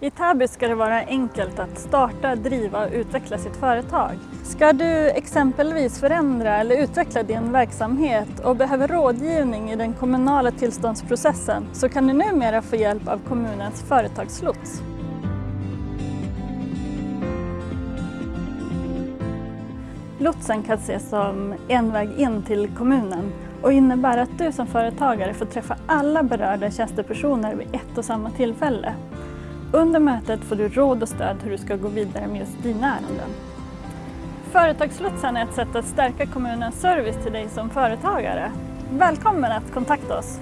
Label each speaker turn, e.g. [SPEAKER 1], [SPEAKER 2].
[SPEAKER 1] I Täby ska det vara enkelt att starta, driva och utveckla sitt företag. Ska du exempelvis förändra eller utveckla din verksamhet och behöver rådgivning i den kommunala tillståndsprocessen så kan du numera få hjälp av kommunens företagslots. Lotsen kan ses som en väg in till kommunen och innebär att du som företagare får träffa alla berörda tjänstepersoner vid ett och samma tillfälle. Under mötet får du råd och stöd hur du ska gå vidare med just dina ärenden. Företagslotsen är ett sätt att stärka kommunens service till dig som företagare. Välkommen att kontakta oss!